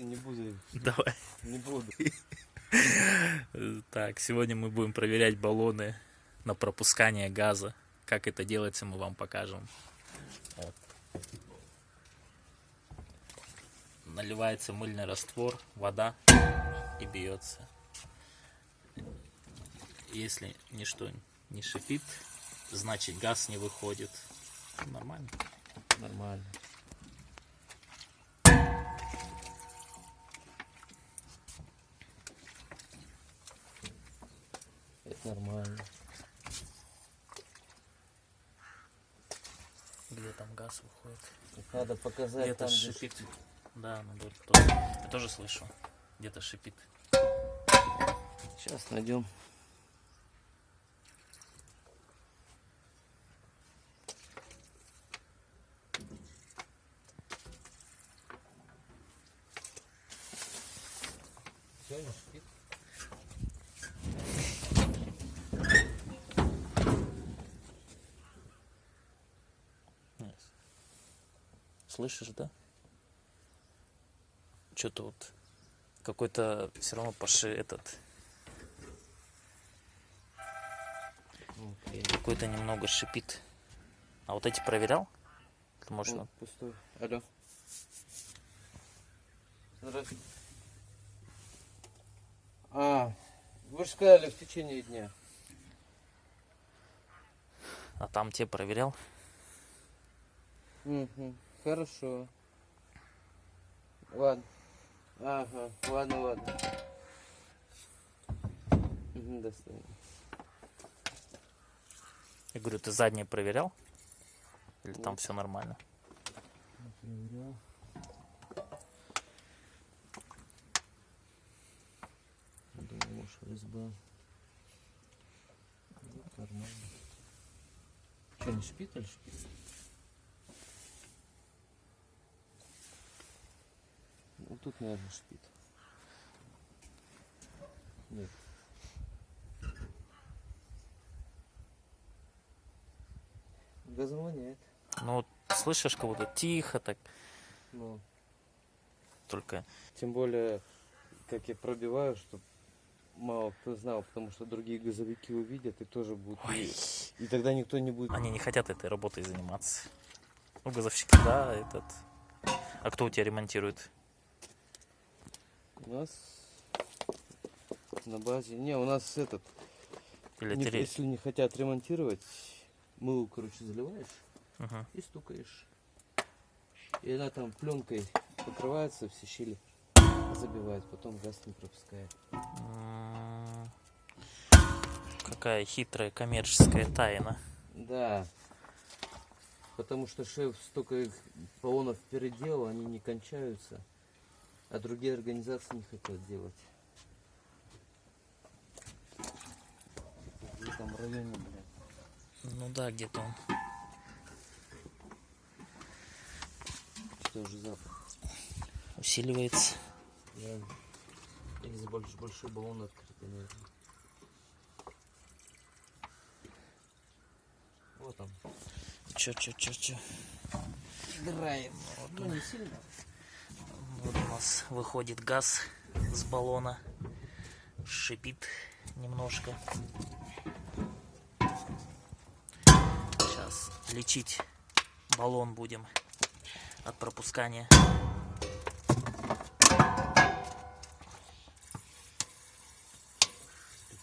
Не буду. Давай. Не буду. Так, сегодня мы будем проверять баллоны на пропускание газа. Как это делается, мы вам покажем. Вот. Наливается мыльный раствор, вода и бьется. Если ничто не шипит, значит газ не выходит. Нормально. Нормально. Нормально. Где там газ выходит? Так надо показать Где-то там, где шипит. Да, надо тоже. Я тоже слышу. Где-то шипит. Сейчас найдем. Все, не шипит. Слышишь, да? Что-то вот какой-то все равно поши этот Окей. какой-то немного шипит. А вот эти проверял? Ты можешь Вот, пустой. Алло. Здравствуйте. А, вы же сказали в течение дня. а там те проверял? Угу, хорошо. Ладно. Ага, ладно, ладно. Достойно. Я говорю, ты задние проверял? Или там все нормально? Проверял. Думаю, может, ФСБ. Вот, Нормально. Что, не шипит или шипит? Тут, наверное, шипит. Нет. Нет. Ну, вот слышишь, как будто тихо так, Ну, только... Тем более, как я пробиваю, чтобы мало кто знал, потому что другие газовики увидят и тоже будут. Ой, и тогда никто не будет. они не хотят этой работой заниматься. Ну, газовщики, да, этот... А кто у тебя ремонтирует? У нас на базе. Не, у нас этот. Или не- если не хотят ремонтировать, мыло, короче, заливаешь Мгм. и стукаешь. И она там пленкой покрывается, все щели забивает, потом газ не пропускает. М, Какая хитрая коммерческая тайна. Да. Потому что шеф столько их баллонов переделал, они не кончаются. А другие организации не хотят делать. В этом районе, блядь. Ну да, где-то он. Что уже запах. Усиливается. Я... Или больше, большой баллон открытый, наверное. Вот он. Чё, чё, чё, чё. Играет. Ну, не сильно. Вот у нас выходит газ с баллона. Шипит немножко. Сейчас лечить баллон будем от пропускания.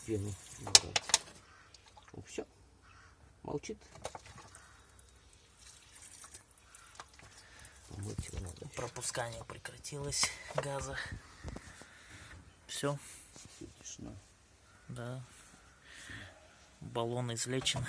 Пену. Ну, все. Молчит. Надо. Пропускание прекратилось газа. Все, Тишина. да. Баллон излечен.